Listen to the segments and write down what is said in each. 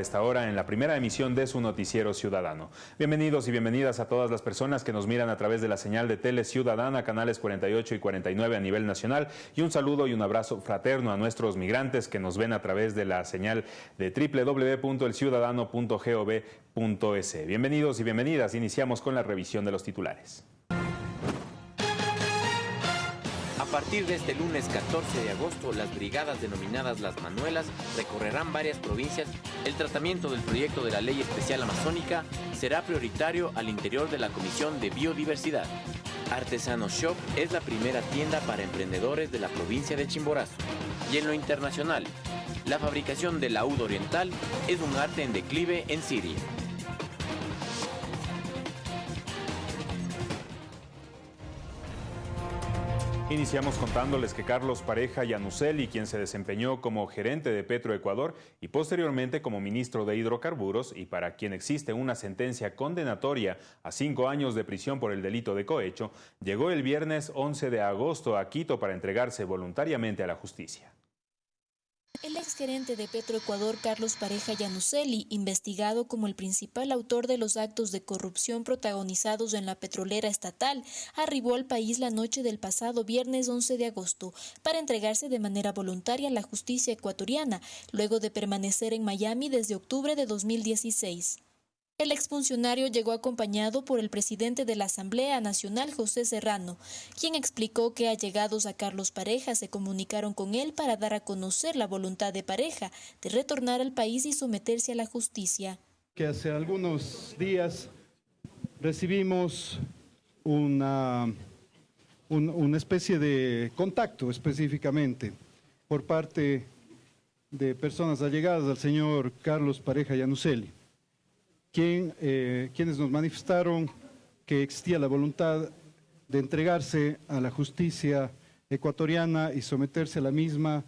esta hora en la primera emisión de su noticiero ciudadano. Bienvenidos y bienvenidas a todas las personas que nos miran a través de la señal de Tele Ciudadana, canales 48 y 49 a nivel nacional y un saludo y un abrazo fraterno a nuestros migrantes que nos ven a través de la señal de www.elciudadano.gov.es. Bienvenidos y bienvenidas. Iniciamos con la revisión de los titulares. A partir de este lunes 14 de agosto, las brigadas denominadas Las Manuelas recorrerán varias provincias. El tratamiento del proyecto de la Ley Especial Amazónica será prioritario al interior de la Comisión de Biodiversidad. Artesano Shop es la primera tienda para emprendedores de la provincia de Chimborazo. Y en lo internacional, la fabricación del laúd oriental es un arte en declive en Siria. Iniciamos contándoles que Carlos Pareja Yanuseli, quien se desempeñó como gerente de Petroecuador y posteriormente como ministro de Hidrocarburos y para quien existe una sentencia condenatoria a cinco años de prisión por el delito de cohecho, llegó el viernes 11 de agosto a Quito para entregarse voluntariamente a la justicia. El exgerente de Petroecuador, Carlos Pareja Yanuseli, investigado como el principal autor de los actos de corrupción protagonizados en la petrolera estatal, arribó al país la noche del pasado viernes 11 de agosto para entregarse de manera voluntaria a la justicia ecuatoriana, luego de permanecer en Miami desde octubre de 2016. El exfuncionario llegó acompañado por el presidente de la Asamblea Nacional, José Serrano, quien explicó que allegados a Carlos Pareja se comunicaron con él para dar a conocer la voluntad de Pareja de retornar al país y someterse a la justicia. Que hace algunos días recibimos una, una especie de contacto específicamente por parte de personas allegadas al señor Carlos Pareja Yanuseli eh, quienes nos manifestaron que existía la voluntad de entregarse a la justicia ecuatoriana y someterse a la misma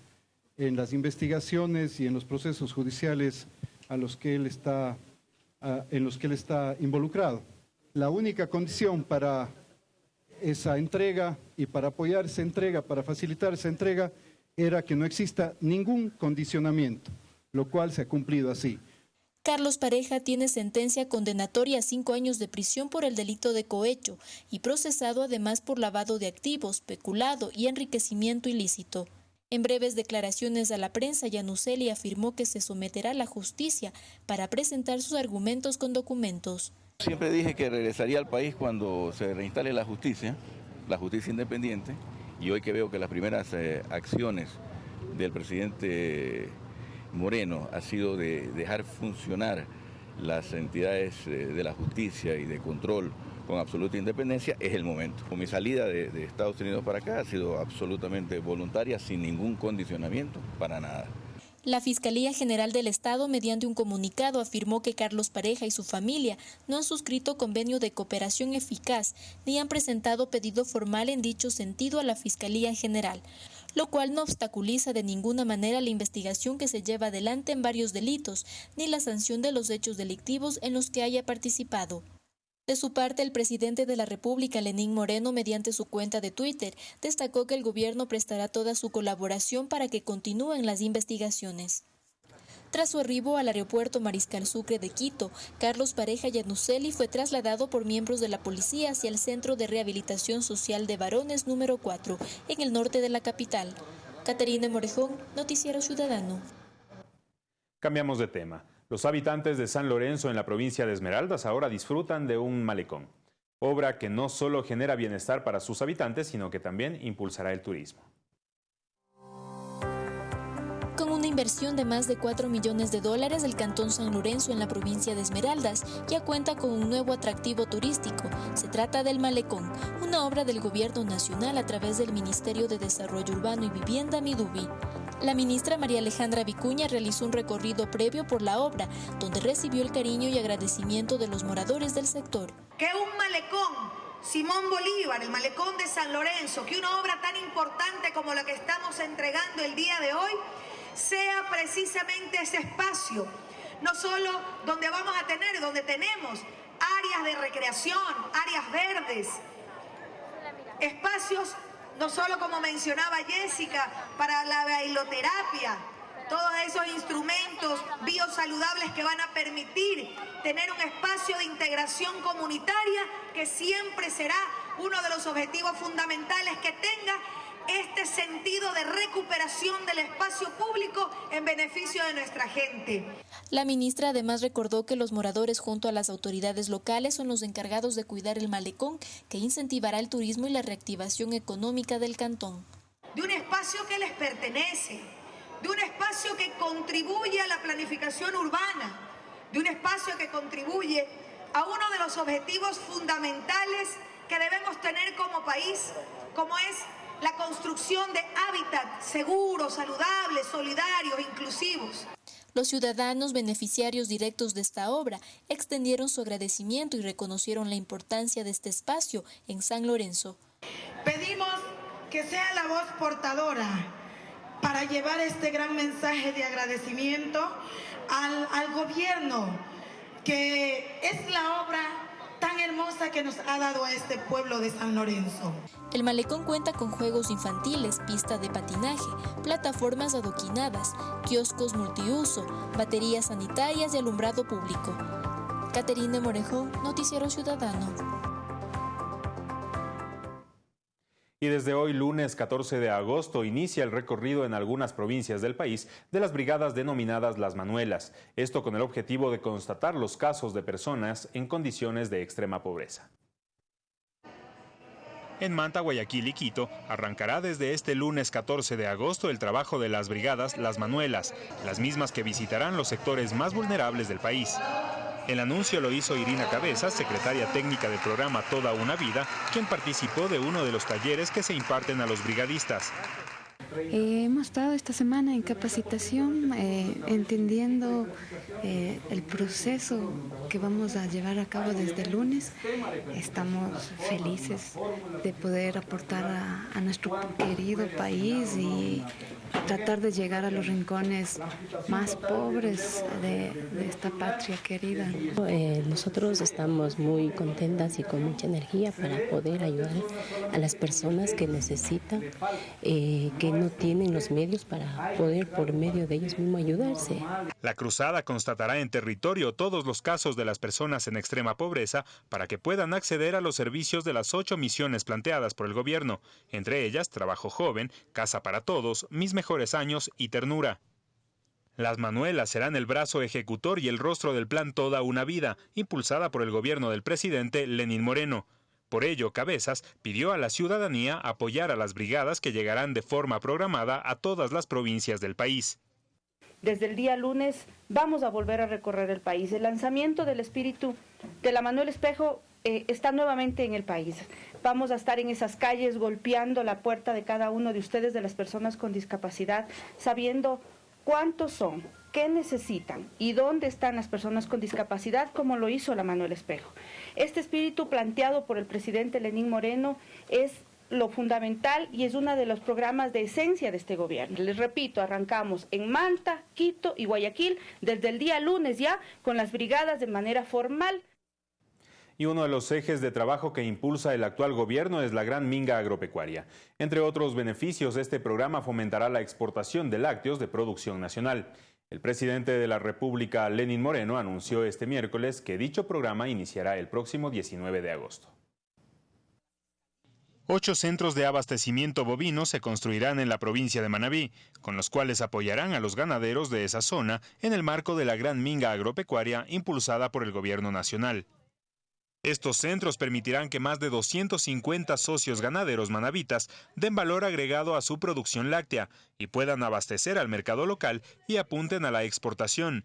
en las investigaciones y en los procesos judiciales a en los que él está involucrado. La única condición para esa entrega y para apoyar esa entrega, para facilitar esa entrega, era que no exista ningún condicionamiento, lo cual se ha cumplido así. Carlos Pareja tiene sentencia condenatoria a cinco años de prisión por el delito de cohecho y procesado además por lavado de activos, peculado y enriquecimiento ilícito. En breves declaraciones a la prensa, Yanuseli afirmó que se someterá a la justicia para presentar sus argumentos con documentos. Siempre dije que regresaría al país cuando se reinstale la justicia, la justicia independiente, y hoy que veo que las primeras eh, acciones del presidente Moreno ha sido de dejar funcionar las entidades eh, de la justicia y de control con absoluta independencia, es el momento. Mi salida de, Estados Unidos para acá ha sido absolutamente voluntaria, sin ningún condicionamiento, para nada. La Fiscalía General del Estado, mediante un comunicado, afirmó que Carlos Pareja y su familia no han suscrito convenio de cooperación eficaz ni han presentado pedido formal en dicho sentido a la Fiscalía General lo cual no obstaculiza de ninguna manera la investigación que se lleva adelante en varios delitos, ni la sanción de los hechos delictivos en los que haya participado. De su parte, el presidente de la República, Lenín Moreno, mediante su cuenta de Twitter, destacó que el gobierno prestará toda su colaboración para que continúen las investigaciones. Tras su arribo al aeropuerto Mariscal Sucre de Quito, Carlos Pareja Yanuseli fue trasladado por miembros de la policía hacia el Centro de Rehabilitación Social de Varones número 4, en el norte de la capital. Caterina Morejón, Noticiero Ciudadano. Cambiamos de tema. Los habitantes de San Lorenzo en la provincia de Esmeraldas ahora disfrutan de un malecón, obra que no solo genera bienestar para sus habitantes, sino que también impulsará el turismo. Inversión de más de 4 millones de dólares, el Cantón San Lorenzo en la provincia de Esmeraldas ya cuenta con un nuevo atractivo turístico. Se trata del Malecón, una obra del Gobierno Nacional a través del Ministerio de Desarrollo Urbano y Vivienda, Midubi. La ministra María Alejandra Vicuña realizó un recorrido previo por la obra, donde recibió el cariño y agradecimiento de los moradores del sector. Que un malecón Simón Bolívar, el malecón de San Lorenzo, que una obra tan importante como la que estamos entregando el día de hoy sea precisamente ese espacio, no solo donde vamos a tener, donde tenemos áreas de recreación, áreas verdes, espacios, no solo como mencionaba Jessica, para la bailoterapia, todos esos instrumentos biosaludables que van a permitir tener un espacio de integración comunitaria que siempre será uno de los objetivos fundamentales que tenga este sentido de recuperación del espacio público en beneficio de nuestra gente. La ministra además recordó que los moradores junto a las autoridades locales son los encargados de cuidar el malecón que incentivará el turismo y la reactivación económica del cantón. De un espacio que les pertenece, de un espacio que contribuye a la planificación urbana, de un espacio que contribuye a uno de los objetivos fundamentales que debemos tener como país, como es la construcción de hábitats seguros, saludables, solidarios, inclusivos. Los ciudadanos beneficiarios directos de esta obra extendieron su agradecimiento y reconocieron la importancia de este espacio en San Lorenzo. Pedimos que sea la voz portadora para llevar este gran mensaje de agradecimiento al, al gobierno, que es la obra tan hermosa que nos ha dado a este pueblo de San Lorenzo. El malecón cuenta con juegos infantiles, pista de patinaje, plataformas adoquinadas, kioscos multiuso, baterías sanitarias y alumbrado público. Caterine Morejón, Noticiero Ciudadano. Y desde hoy, lunes 14 de agosto, inicia el recorrido en algunas provincias del país de las brigadas denominadas Las Manuelas. Esto con el objetivo de constatar los casos de personas en condiciones de extrema pobreza. En Manta, Guayaquil y Quito arrancará desde este lunes 14 de agosto el trabajo de las brigadas Las Manuelas, las mismas que visitarán los sectores más vulnerables del país. El anuncio lo hizo Irina Cabeza, secretaria técnica del programa Toda una Vida, quien participó de uno de los talleres que se imparten a los brigadistas. Eh, hemos estado esta semana en capacitación, eh, entendiendo eh, el proceso que vamos a llevar a cabo desde el lunes. Estamos felices de poder aportar a nuestro querido país y tratar de llegar a los rincones más pobres de, esta patria querida. Eh, nosotros estamos muy contentas y con mucha energía para poder ayudar a las personas que necesitan, eh, que no tienen los medios para poder por medio de ellos mismos ayudarse. La cruzada constatará en territorio todos los casos de las personas en extrema pobreza para que puedan acceder a los servicios de las ocho misiones planteadas por el gobierno, entre ellas trabajo joven, casa para todos, mis mejores años y ternura. Las Manuelas serán el brazo ejecutor y el rostro del plan Toda una Vida, impulsada por el gobierno del presidente Lenín Moreno. Por ello, Cabezas pidió a la ciudadanía apoyar a las brigadas que llegarán de forma programada a todas las provincias del país. Desde el día lunes vamos a volver a recorrer el país. El lanzamiento del espíritu de la Manuel Espejo eh, está nuevamente en el país. Vamos a estar en esas calles golpeando la puerta de cada uno de ustedes, de las personas con discapacidad, sabiendo cuántos son, qué necesitan y dónde están las personas con discapacidad, como lo hizo la Manuel Espejo. Este espíritu planteado por el presidente Lenín Moreno es lo fundamental y es uno de los programas de esencia de este gobierno. Les repito, arrancamos en Manta, Quito y Guayaquil desde el día lunes ya con las brigadas de manera formal y uno de los ejes de trabajo que impulsa el actual gobierno es la gran minga agropecuaria. Entre otros beneficios, este programa fomentará la exportación de lácteos de producción nacional. El presidente de la República, Lenín Moreno, anunció este miércoles que dicho programa iniciará el próximo 19 de agosto. Ocho centros de abastecimiento bovino se construirán en la provincia de Manabí, con los cuales apoyarán a los ganaderos de esa zona en el marco de la gran minga agropecuaria impulsada por el gobierno nacional. Estos centros permitirán que más de 250 socios ganaderos manavitas den valor agregado a su producción láctea y puedan abastecer al mercado local y apunten a la exportación.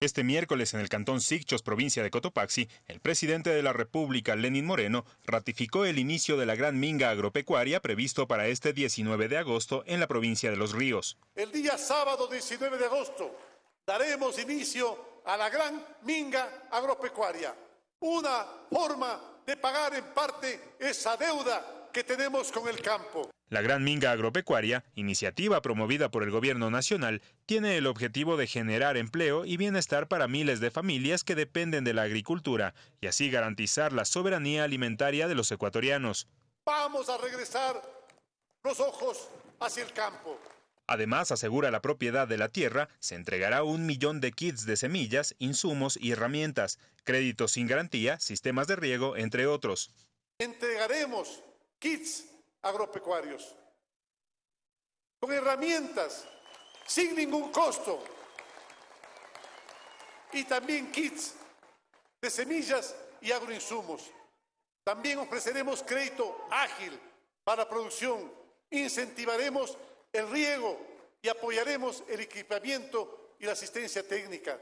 Este miércoles en el cantón Sicchos, provincia de Cotopaxi, el presidente de la República, Lenín Moreno, ratificó el inicio de la gran minga agropecuaria previsto para este 19 de agosto en la provincia de Los Ríos. El día sábado 19 de agosto daremos inicio a la gran minga agropecuaria una forma de pagar en parte esa deuda que tenemos con el campo. La Gran Minga Agropecuaria, iniciativa promovida por el Gobierno Nacional, tiene el objetivo de generar empleo y bienestar para miles de familias que dependen de la agricultura y así garantizar la soberanía alimentaria de los ecuatorianos. Vamos a regresar los ojos hacia el campo. Además, asegura la propiedad de la tierra, se entregará un millón de kits de semillas, insumos y herramientas, créditos sin garantía, sistemas de riego, entre otros. Entregaremos kits agropecuarios con herramientas sin ningún costo y también kits de semillas y agroinsumos. También ofreceremos crédito ágil para producción, incentivaremos el riego y apoyaremos el equipamiento y la asistencia técnica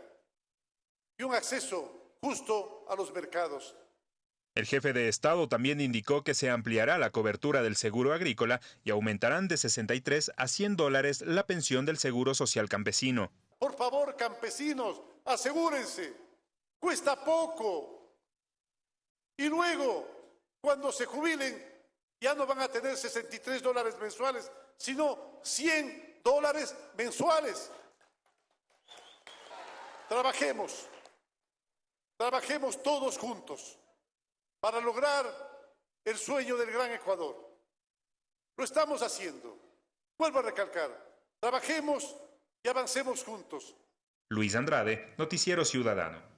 y un acceso justo a los mercados. El jefe de Estado también indicó que se ampliará la cobertura del seguro agrícola y aumentarán de 63 a 100 dólares la pensión del seguro social campesino. Por favor, campesinos, asegúrense, cuesta poco. Y luego, cuando se jubilen, ya no van a tener 63 dólares mensuales, sino 100 dólares mensuales. Trabajemos, trabajemos todos juntos para lograr el sueño del gran Ecuador. Lo estamos haciendo. Vuelvo a recalcar, trabajemos y avancemos juntos. Luis Andrade, Noticiero Ciudadano.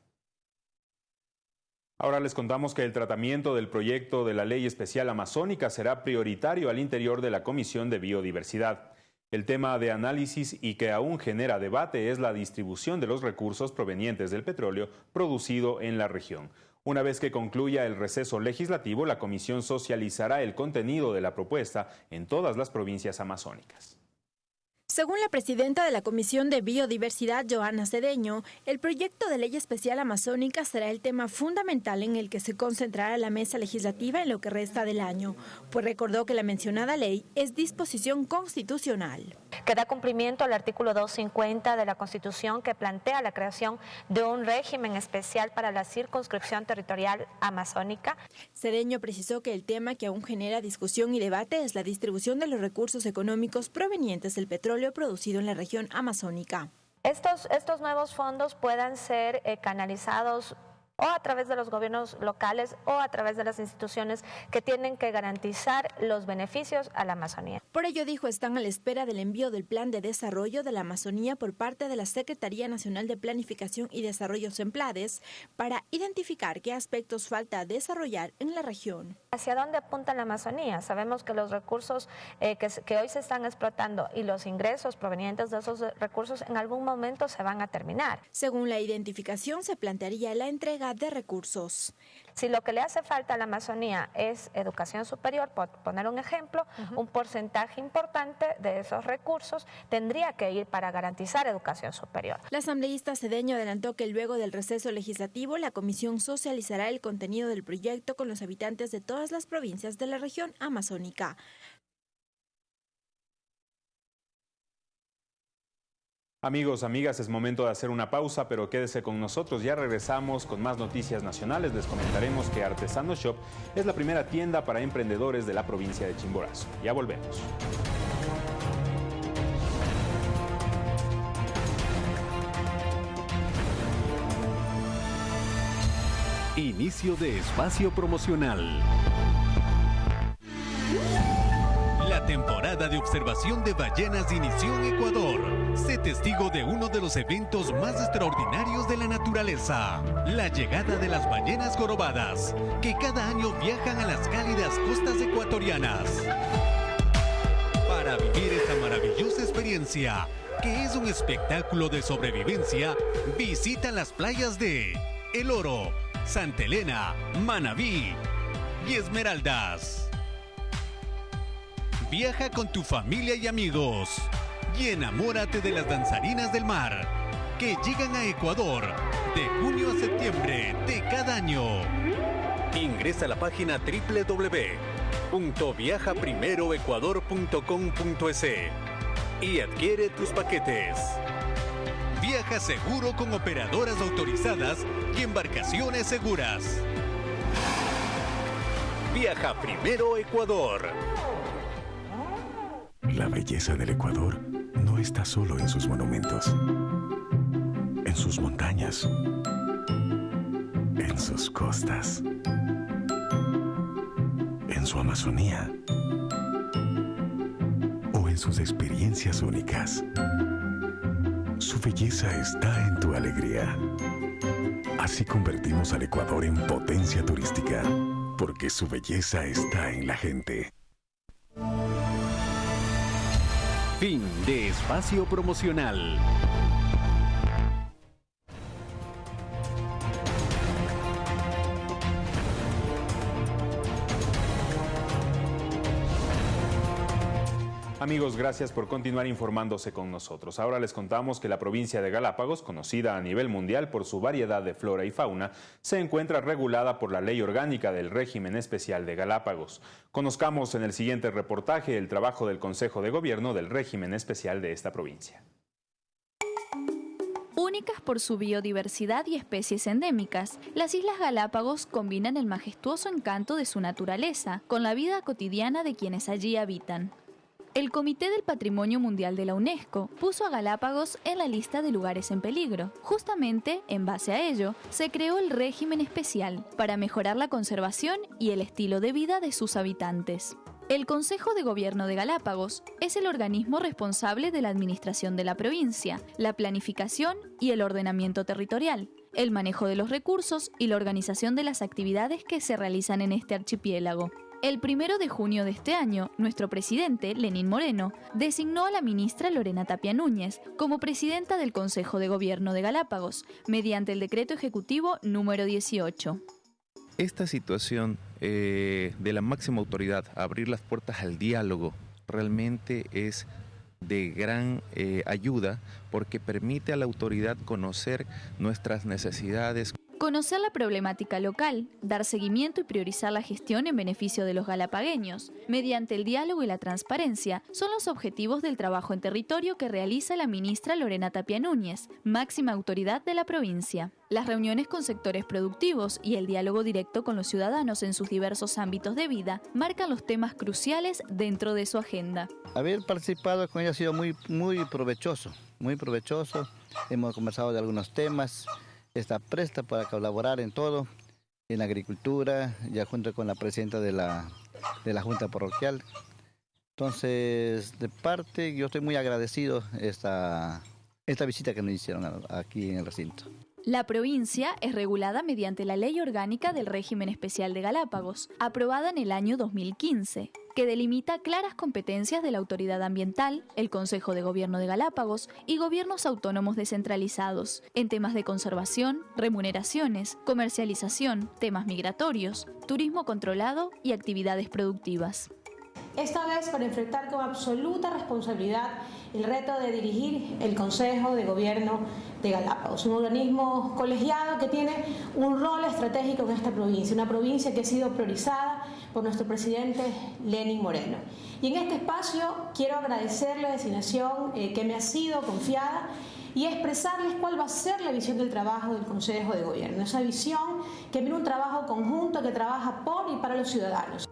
Ahora les contamos que el tratamiento del proyecto de la Ley Especial Amazónica será prioritario al interior de la Comisión de Biodiversidad. El tema de análisis y que aún genera debate es la distribución de los recursos provenientes del petróleo producido en la región. Una vez que concluya el receso legislativo, la comisión socializará el contenido de la propuesta en todas las provincias amazónicas. Según la presidenta de la Comisión de Biodiversidad, Joana Cedeño, el proyecto de ley especial amazónica será el tema fundamental en el que se concentrará la mesa legislativa en lo que resta del año, pues recordó que la mencionada ley es disposición constitucional. Que da cumplimiento al artículo 250 de la Constitución que plantea la creación de un régimen especial para la circunscripción territorial amazónica. Cedeño precisó que el tema que aún genera discusión y debate es la distribución de los recursos económicos provenientes del petróleo producido en la región amazónica. Estos, estos nuevos fondos puedan ser eh, canalizados o a través de los gobiernos locales o a través de las instituciones que tienen que garantizar los beneficios a la Amazonía. Por ello, dijo, están a la espera del envío del Plan de Desarrollo de la Amazonía por parte de la Secretaría Nacional de Planificación y Desarrollo SEMPLADES para identificar qué aspectos falta desarrollar en la región. ¿Hacia dónde apunta la Amazonía? Sabemos que los recursos eh, que, que hoy se están explotando y los ingresos provenientes de esos recursos en algún momento se van a terminar. Según la identificación, se plantearía la entrega de recursos. Si lo que le hace falta a la Amazonía es educación superior, por poner un ejemplo, un porcentaje importante de esos recursos tendría que ir para garantizar educación superior. La asambleísta Cedeño adelantó que luego del receso legislativo, la comisión socializará el contenido del proyecto con los habitantes de todas las provincias de la región amazónica. Amigos, amigas, es momento de hacer una pausa, pero quédese con nosotros. Ya regresamos con más noticias nacionales. Les comentaremos que Artesano Shop es la primera tienda para emprendedores de la provincia de Chimborazo. Ya volvemos. Inicio de espacio promocional. Temporada de observación de ballenas inició en Ecuador. Sé testigo de uno de los eventos más extraordinarios de la naturaleza, la llegada de las ballenas jorobadas, que cada año viajan a las cálidas costas ecuatorianas. Para vivir esta maravillosa experiencia, que es un espectáculo de sobrevivencia, visita las playas de El Oro, Santa Elena, Manabí y Esmeraldas. Viaja con tu familia y amigos y enamórate de las danzarinas del mar que llegan a Ecuador de junio a septiembre de cada año. Ingresa a la página www.viajaprimeroecuador.com.es y adquiere tus paquetes. Viaja seguro con operadoras autorizadas y embarcaciones seguras. Viaja primero Ecuador. La belleza del Ecuador no está solo en sus monumentos, en sus montañas, en sus costas, en su Amazonía en sus experiencias únicas. Su belleza está en tu alegría. Así convertimos al Ecuador en potencia turística, porque su belleza está en la gente. Fin de espacio promocional. Amigos, gracias por continuar informándose con nosotros. Ahora les contamos que la provincia de Galápagos, conocida a nivel mundial por su variedad de flora y fauna, se encuentra regulada por la Ley Orgánica del Régimen Especial de Galápagos. Conozcamos en el siguiente reportaje el trabajo del Consejo de Gobierno del Régimen Especial de esta provincia. Únicas por su biodiversidad y especies endémicas, las Islas Galápagos combinan el majestuoso encanto de su naturaleza con la vida cotidiana de quienes allí habitan. El Comité del Patrimonio Mundial de la UNESCO puso a Galápagos en la lista de lugares en peligro. Justamente, en base a ello, se creó el régimen especial para mejorar la conservación y el estilo de vida de sus habitantes. El Consejo de Gobierno de Galápagos es el organismo responsable de la administración de la provincia, la planificación y el ordenamiento territorial, el manejo de los recursos y la organización de las actividades que se realizan en este archipiélago. El primero de junio de este año, nuestro presidente, Lenín Moreno, designó a la ministra Lorena Tapia Núñez como presidenta del Consejo de Gobierno de Galápagos, mediante el decreto ejecutivo número 18. Esta situación eh, de la máxima autoridad, abrir las puertas al diálogo, realmente es de gran eh, ayuda porque permite a la autoridad conocer nuestras necesidades. Conocer la problemática local, dar seguimiento y priorizar la gestión en beneficio de los galapagueños, mediante el diálogo y la transparencia, son los objetivos del trabajo en territorio que realiza la ministra Lorena Tapia Núñez, máxima autoridad de la provincia. Las reuniones con sectores productivos y el diálogo directo con los ciudadanos en sus diversos ámbitos de vida marcan los temas cruciales dentro de su agenda. Haber participado con ella ha sido muy, muy provechoso, muy provechoso. Hemos conversado de algunos temas está presta para colaborar en todo, en la agricultura, ya junto con la presidenta de la, de la Junta Parroquial. Entonces, de parte, yo estoy muy agradecido esta, esta visita que nos hicieron aquí en el recinto. La provincia es regulada mediante la Ley Orgánica del Régimen Especial de Galápagos, aprobada en el año 2015, que delimita claras competencias de la Autoridad Ambiental, el Consejo de Gobierno de Galápagos y gobiernos autónomos descentralizados, en temas de conservación, remuneraciones, comercialización, temas migratorios, turismo controlado y actividades productivas esta vez para enfrentar con absoluta responsabilidad el reto de dirigir el Consejo de Gobierno de Galápagos, un organismo colegiado que tiene un rol estratégico en esta provincia, una provincia que ha sido priorizada por nuestro presidente Lenin Moreno. Y en este espacio quiero agradecerle la designación eh, que me ha sido confiada y expresarles cuál va a ser la visión del trabajo del Consejo de Gobierno, esa visión que viene un trabajo conjunto que trabaja por y para los ciudadanos.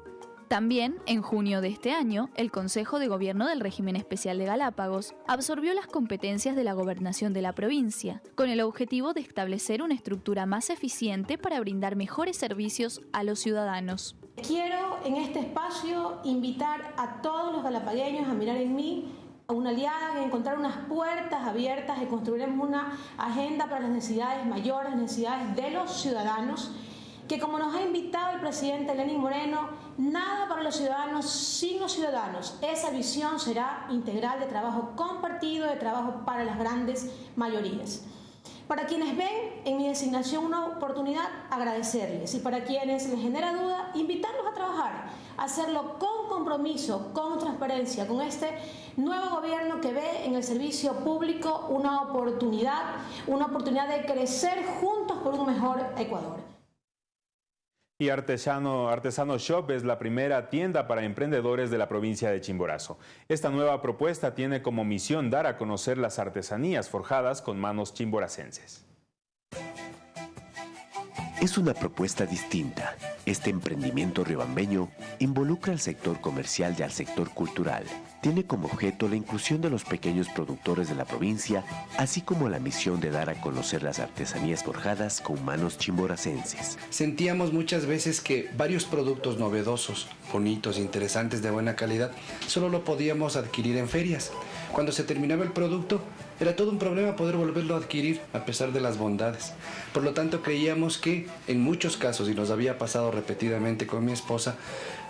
También, en junio de este año, el Consejo de Gobierno del Régimen Especial de Galápagos absorbió las competencias de la gobernación de la provincia, con el objetivo de establecer una estructura más eficiente para brindar mejores servicios a los ciudadanos. Quiero en este espacio invitar a todos los galapagueños a mirar en mí a una aliada, encontrar unas puertas abiertas y construiremos una agenda para las necesidades mayores, necesidades de los ciudadanos que como nos ha invitado el presidente Lenín Moreno, nada para los ciudadanos sin los ciudadanos. Esa visión será integral de trabajo compartido, de trabajo para las grandes mayorías. Para quienes ven en mi designación una oportunidad, agradecerles. Y para quienes les genera duda, invitarlos a trabajar, hacerlo con compromiso, con transparencia, con este nuevo gobierno que ve en el servicio público una oportunidad, una oportunidad de crecer juntos por un mejor Ecuador. Y Artesano, Artesano Shop es la primera tienda para emprendedores de la provincia de Chimborazo. Esta nueva propuesta tiene como misión dar a conocer las artesanías forjadas con manos chimboracenses. Es una propuesta distinta, Este emprendimiento riobambeño involucra al sector comercial y al sector cultural. Tiene como objeto la inclusión de los pequeños productores de la provincia, así como la misión de dar a conocer las artesanías forjadas con manos chimboracenses. Sentíamos muchas veces que varios productos novedosos, bonitos, interesantes, de buena calidad, solo lo podíamos adquirir en ferias. Cuando se terminaba el producto, era todo un problema poder volverlo a adquirir a pesar de las bondades. Por lo tanto, creíamos que en muchos casos, y nos había pasado repetidamente con mi esposa,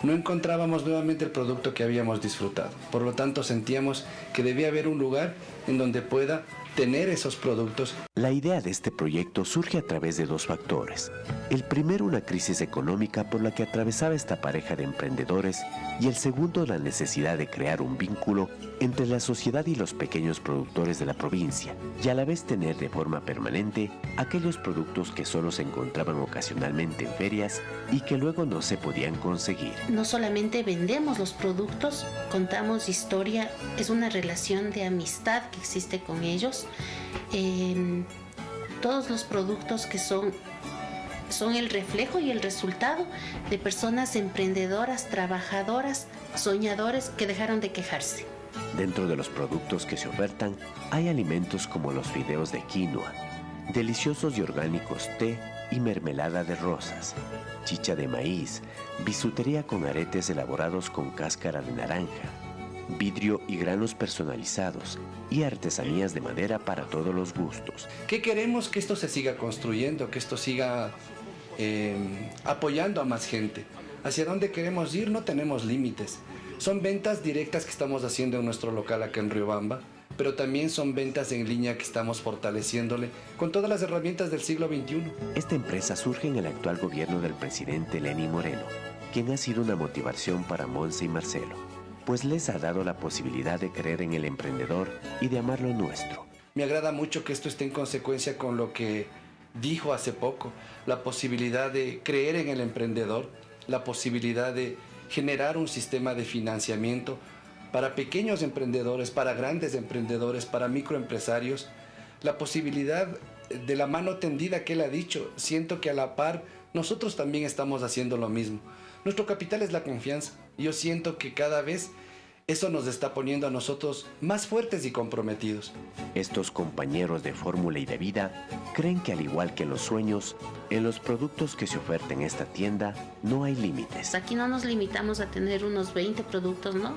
no encontrábamos nuevamente el producto que habíamos disfrutado. Por lo tanto, sentíamos que debía haber un lugar en donde pueda tener esos productos. La idea de este proyecto surge a través de dos factores. El primero, una crisis económica por la que atravesaba esta pareja de emprendedores y el segundo, la necesidad de crear un vínculo entre la sociedad y los pequeños productores de la provincia y a la vez tener de forma permanente aquellos productos que solo se encontraban ocasionalmente en ferias y que luego no se podían conseguir. No solamente vendemos los productos, contamos historia, es una relación de amistad que existe con ellos todos los productos que son son el reflejo y el resultado de personas emprendedoras, trabajadoras, soñadores que dejaron de quejarse. Dentro de los productos que se ofertan hay alimentos como los fideos de quinoa, deliciosos y orgánicos té y mermelada de rosas, chicha de maíz, bisutería con aretes elaborados con cáscara de naranja, vidrio y granos personalizados y artesanías de madera para todos los gustos. ¿Qué queremos que esto se siga construyendo, que esto siga em, apoyando a más gente? ¿Hacia dónde queremos ir? No tenemos límites. Son ventas directas que estamos haciendo en nuestro local acá en Riobamba, pero también son ventas en línea que estamos fortaleciéndole con todas las herramientas del siglo XXI. Esta empresa surge en el actual gobierno del presidente Lenny Moreno, quien ha sido una motivación para Monse y Marcelo pues les ha dado la posibilidad de creer en el emprendedor y de amar lo nuestro. Me agrada mucho que esto esté en consecuencia con lo que dijo hace poco, la posibilidad de creer en el emprendedor, la posibilidad de generar un sistema de financiamiento para pequeños emprendedores, para grandes emprendedores, para microempresarios, la posibilidad de la mano tendida que él ha dicho. Siento que a la par nosotros también estamos haciendo lo mismo. Nuestro capital es la confianza. Yo siento que cada vez eso nos está poniendo a nosotros más fuertes y comprometidos. Estos compañeros de fórmula y de vida creen que al igual que en los sueños, en los productos que se ofertan en esta tienda no hay límites. Aquí no nos limitamos a tener unos 20 productos, ¿no?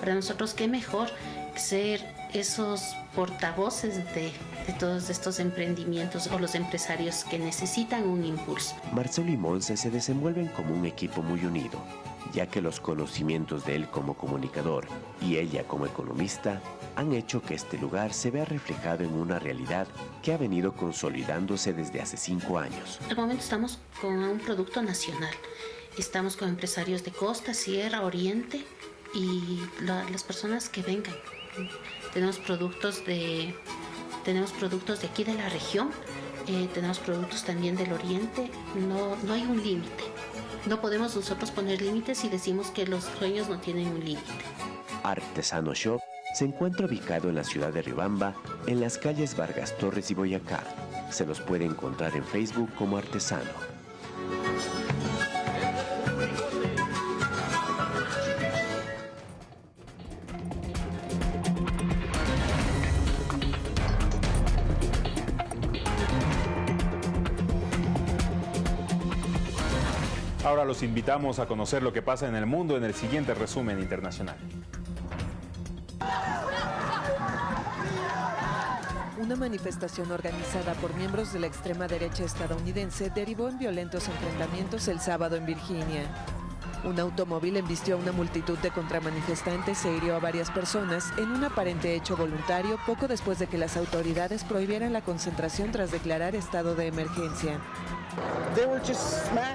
Para nosotros qué mejor ser esos portavoces de, de, todos estos emprendimientos o los empresarios que necesitan un impulso. Marcelo y Monse se desenvuelven como un equipo muy unido ya que los conocimientos de él como comunicador y ella como economista han hecho que este lugar se vea reflejado en una realidad que ha venido consolidándose desde hace cinco años. Al momento estamos con un producto nacional. Estamos con empresarios de costa, sierra, oriente y las personas que vengan. Tenemos productos de, tenemos productos de aquí de la región, eh, tenemos productos también del oriente. No, no hay un límite. No podemos nosotros poner límites y decimos que los sueños no tienen un límite. Artesano Shop se encuentra ubicado en la ciudad de Ribamba, en las calles Vargas Torres y Boyacá. Se los puede encontrar en Facebook como Artesano. Ahora los invitamos a conocer lo que pasa en el mundo en el siguiente resumen internacional. Una manifestación organizada por miembros de la extrema derecha estadounidense derivó en violentos enfrentamientos el sábado en Virginia. Un automóvil embistió a una multitud de contramanifestantes e hirió a varias personas en un aparente hecho voluntario poco después de que las autoridades prohibieran la concentración tras declarar estado de emergencia.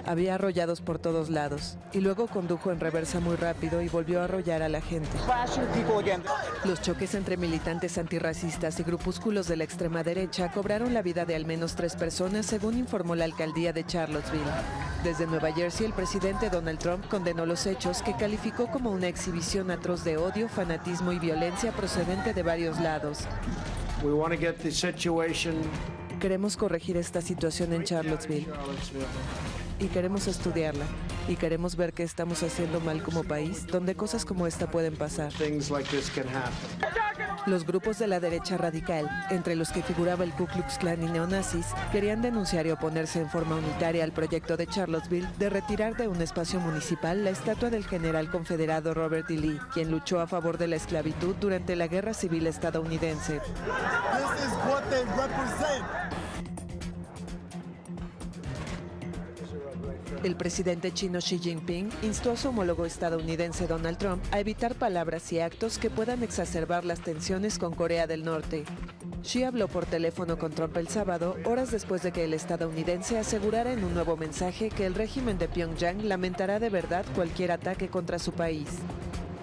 Había arrollados por todos lados y luego condujo en reversa muy rápido y volvió a arrollar a la gente. Los choques entre militantes antirracistas y grupúsculos de la extrema derecha cobraron la vida de al menos tres personas, según informó la alcaldía de Charlottesville. Desde Nueva Jersey, el presidente Donald Trump condenó los hechos que calificó como una exhibición atroz de odio, fanatismo y violencia procedente de varios lados. Queremos corregir esta situación en Charlottesville. Y queremos estudiarla. Y queremos ver qué estamos haciendo mal como país, donde cosas como esta pueden pasar. Los grupos de la derecha radical, entre los que figuraba el Ku Klux Klan y neonazis, querían denunciar y oponerse en forma unitaria al proyecto de Charlottesville de retirar de un espacio municipal la estatua del general confederado Robert E. Lee, quien luchó a favor de la esclavitud durante la Guerra Civil estadounidense. El presidente chino Xi Jinping instó a su homólogo estadounidense Donald Trump a evitar palabras y actos que puedan exacerbar las tensiones con Corea del Norte. Xi habló por teléfono con Trump el sábado, horas después de que el estadounidense asegurara en un nuevo mensaje que el régimen de Pyongyang lamentará de verdad cualquier ataque contra su país.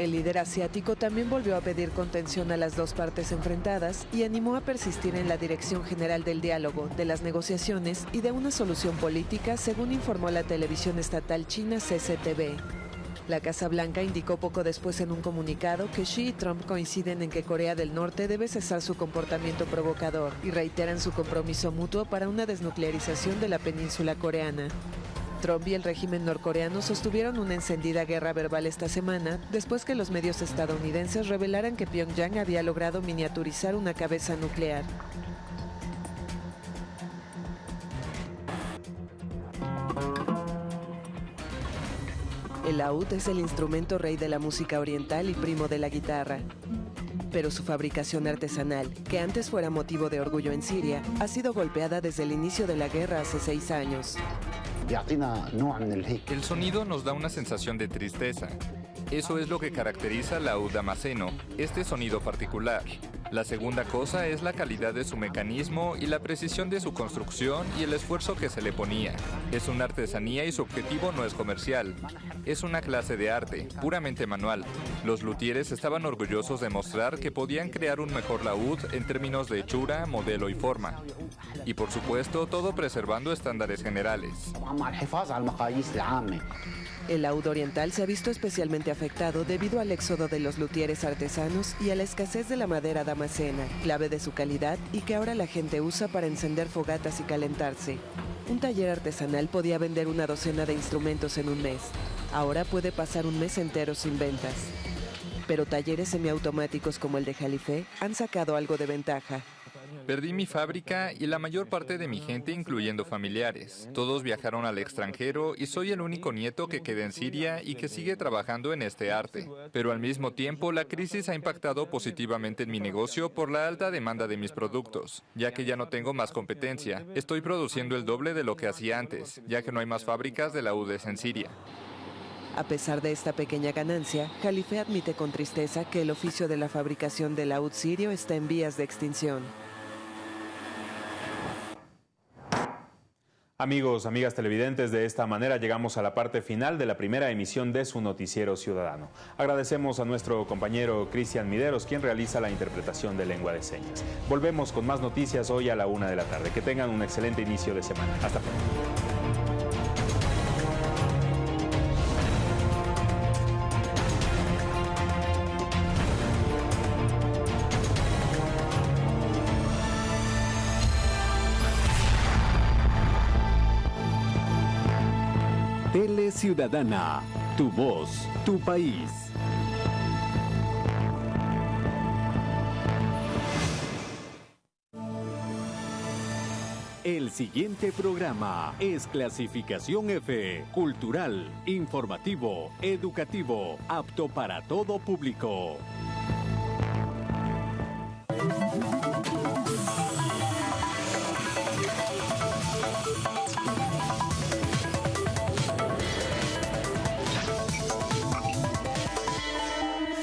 El líder asiático también volvió a pedir contención a las dos partes enfrentadas y animó a persistir en la dirección general del diálogo, de las negociaciones y de una solución política, según informó la televisión estatal china CCTV. La Casa Blanca indicó poco después en un comunicado que Xi y Trump coinciden en que Corea del Norte debe cesar su comportamiento provocador y reiteran su compromiso mutuo para una desnuclearización de la península coreana. Trump y el régimen norcoreano sostuvieron una encendida guerra verbal esta semana después que los medios estadounidenses revelaran que Pyongyang había logrado miniaturizar una cabeza nuclear. El laúd es el instrumento rey de la música oriental y primo de la guitarra. Pero su fabricación artesanal, que antes fuera motivo de orgullo en Siria, ha sido golpeada desde el inicio de la guerra hace seis años. El sonido nos da una sensación de tristeza. Eso es lo que caracteriza la laúd damasceno, este sonido particular. La segunda cosa es la calidad de su mecanismo y la precisión de su construcción y el esfuerzo que se le ponía. Es una artesanía y su objetivo no es comercial. Es una clase de arte, puramente manual. Los luthieres estaban orgullosos de mostrar que podían crear un mejor laúd en términos de hechura, modelo y forma. Y por supuesto, todo preservando estándares generales. El laúd oriental se ha visto especialmente afectado debido al éxodo de los luthieres artesanos y a la escasez de la madera damascena, clave de su calidad y que ahora la gente usa para encender fogatas y calentarse. Un taller artesanal podía vender una docena de instrumentos en un mes. Ahora puede pasar un mes entero sin ventas. Pero talleres semiautomáticos como el de Jalife han sacado algo de ventaja. Perdí mi fábrica y la mayor parte de mi gente, incluyendo familiares. Todos viajaron al extranjero y soy el único nieto que queda en Siria y que sigue trabajando en este arte. Pero al mismo tiempo, la crisis ha impactado positivamente en mi negocio por la alta demanda de mis productos, ya que ya no tengo más competencia. Estoy produciendo el doble de lo que hacía antes, ya que no hay más fábricas de la UDES en Siria. A pesar de esta pequeña ganancia, Jalife admite con tristeza que el oficio de la fabricación del laúd sirio está en vías de extinción. Amigos, amigas televidentes, de esta manera llegamos a la parte final de la primera emisión de su noticiero ciudadano. Agradecemos a nuestro compañero Cristian Mideros, quien realiza la interpretación de lengua de señas. Volvemos con más noticias hoy a la una de la tarde. Que tengan un excelente inicio de semana. Hasta pronto. Ciudadana, tu voz, tu país. El siguiente programa es clasificación F, cultural, informativo, educativo, apto para todo público.